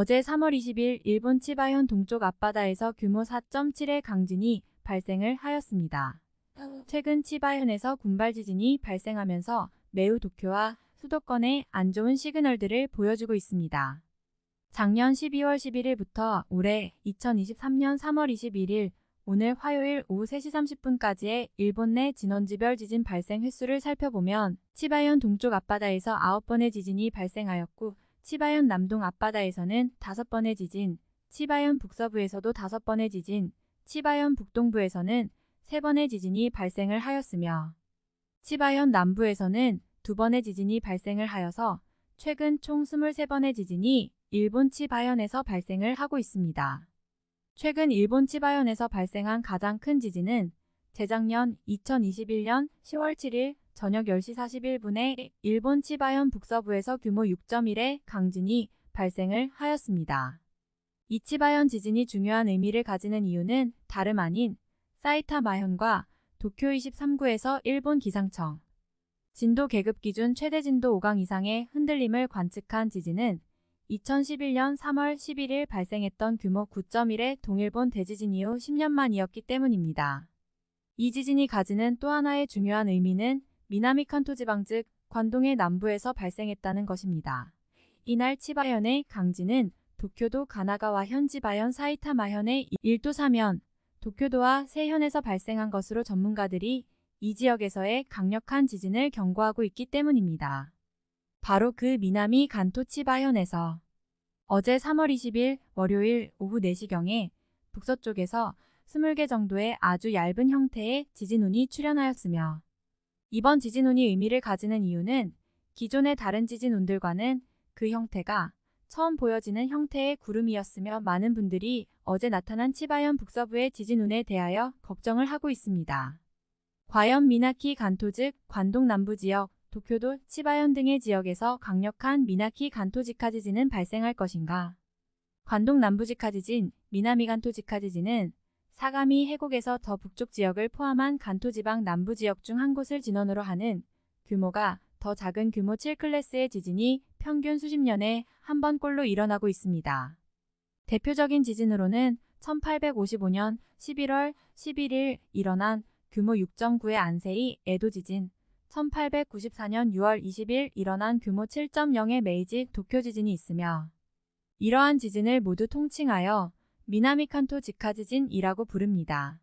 어제 3월 20일 일본 치바현 동쪽 앞바다에서 규모 4.7의 강진이 발생을 하였습니다. 최근 치바현에서 군발 지진이 발생하면서 매우 도쿄와 수도권에 안 좋은 시그널들을 보여주고 있습니다. 작년 12월 11일부터 올해 2023년 3월 21일 오늘 화요일 오후 3시 30분까지의 일본 내 진원지별 지진 발생 횟수를 살펴보면 치바현 동쪽 앞바다에서 9번의 지진이 발생하였고 치바현 남동 앞바다에서는 5번의 지진, 치바현 북서부에서도 5번의 지진, 치바현 북동부에서는 3번의 지진이 발생을 하였으며 치바현 남부에서는 2번의 지진이 발생을 하여서 최근 총 23번의 지진이 일본 치바현에서 발생을 하고 있습니다. 최근 일본 치바현에서 발생한 가장 큰 지진은 재작년 2021년 10월 7일 저녁 10시 41분에 일본 치바현 북서부에서 규모 6.1의 강진이 발생을 하였습니다. 이 치바현 지진이 중요한 의미를 가지는 이유는 다름 아닌 사이타마현과 도쿄 23구에서 일본 기상청 진도 계급 기준 최대 진도 5강 이상의 흔들림을 관측한 지진은 2011년 3월 11일 발생했던 규모 9.1의 동일본 대지진 이후 10년 만이었기 때문입니다. 이 지진이 가지는 또 하나의 중요한 의미는 미나미 칸토 지방 즉 관동의 남부에서 발생했다는 것입니다. 이날 치바현의 강진은 도쿄도 가나가와 현지바현 사이타마현의 1도 3현, 도쿄도와 세현에서 발생한 것으로 전문가들이 이 지역에서의 강력한 지진을 경고하고 있기 때문입니다. 바로 그 미나미 간토 치바현에서 어제 3월 20일 월요일 오후 4시경에 북서쪽에서 20개 정도의 아주 얇은 형태의 지진운이 출현하였으며 이번 지진운이 의미를 가지는 이유는 기존의 다른 지진운들과는 그 형태가 처음 보여지는 형태의 구름이었으며 많은 분들이 어제 나타난 치바현 북서부의 지진운에 대하여 걱정을 하고 있습니다. 과연 미나키 간토 즉 관동 남부 지역, 도쿄도, 치바현 등의 지역에서 강력한 미나키 간토 지카 지진은 발생할 것인가? 관동 남부 지카 지진, 미나미 간토 지카 지진은 사가미 해곡에서 더 북쪽 지역을 포함한 간토 지방 남부 지역 중 한 곳을 진원으로 하는 규모가 더 작은 규모 7클래스의 지진이 평균 수십 년에 한 번꼴로 일어나고 있습니다. 대표적인 지진으로는 1855년 11월 11일 일어난 규모 6.9의 안세이 에도 지진, 1894년 6월 20일 일어난 규모 7.0의 메이지 도쿄 지진이 있으며 이러한 지진을 모두 통칭하여 미나미칸토 직하 지진이라고 부릅니다.